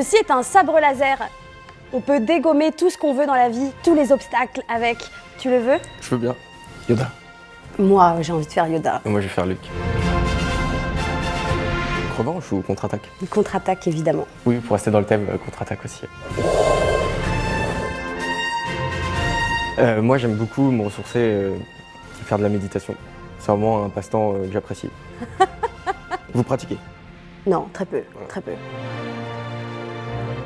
Ceci est un sabre laser. On peut dégommer tout ce qu'on veut dans la vie, tous les obstacles avec. Tu le veux? Je veux bien. Yoda. Moi, j'ai envie de faire Yoda. Et moi, je vais faire Luke. Revanche ou contre-attaque? Contre-attaque, évidemment. Oui, pour rester dans le thème, euh, contre-attaque aussi. Euh, moi, j'aime beaucoup me ressourcer, euh, faire de la méditation. C'est vraiment un passe-temps euh, que j'apprécie. Vous pratiquez? Non, très peu, très peu.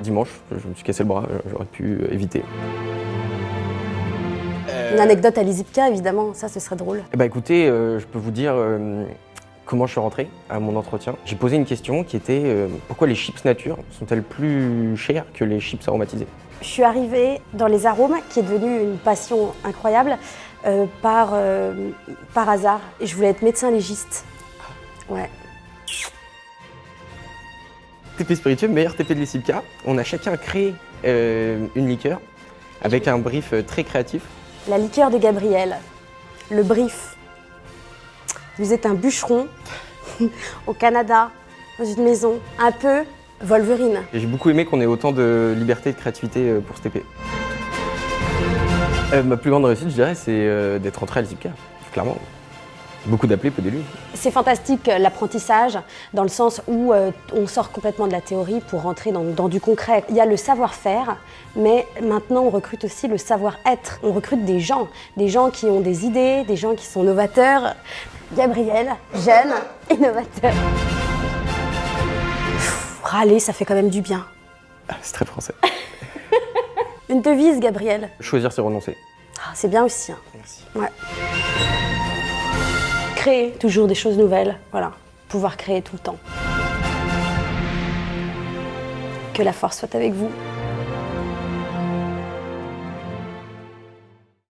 Dimanche, je me suis cassé le bras, euh, j'aurais pu euh, éviter. Une anecdote à Lizipka, évidemment, ça, ce serait drôle. Eh ben, écoutez, euh, je peux vous dire euh, comment je suis rentré à mon entretien. J'ai posé une question qui était euh, pourquoi les chips nature sont-elles plus chères que les chips aromatisées Je suis arrivée dans les arômes, qui est devenu une passion incroyable, euh, par, euh, par hasard. Et je voulais être médecin légiste. Ouais. TP spiritueux, meilleur TP de l'Essipka. On a chacun créé euh, une liqueur avec un brief euh, très créatif. La liqueur de Gabriel. Le brief. Vous êtes un bûcheron au Canada, dans une maison, un peu Wolverine. J'ai beaucoup aimé qu'on ait autant de liberté et de créativité euh, pour ce TP. Euh, ma plus grande réussite, je dirais, c'est d'être rentré à l'Essipka, clairement. Beaucoup d'appelés, peu d'élus. C'est fantastique euh, l'apprentissage, dans le sens où euh, on sort complètement de la théorie pour rentrer dans, dans du concret. Il y a le savoir-faire, mais maintenant on recrute aussi le savoir-être. On recrute des gens, des gens qui ont des idées, des gens qui sont novateurs. Gabriel, jeune, innovateur. Pff, Râler, ça fait quand même du bien. Ah, c'est très français. Une devise, Gabriel? Choisir, c'est renoncer. Ah, c'est bien aussi. hein. Merci. Ouais. Créer toujours des choses nouvelles, voilà. Pouvoir créer tout le temps. Que la force soit avec vous.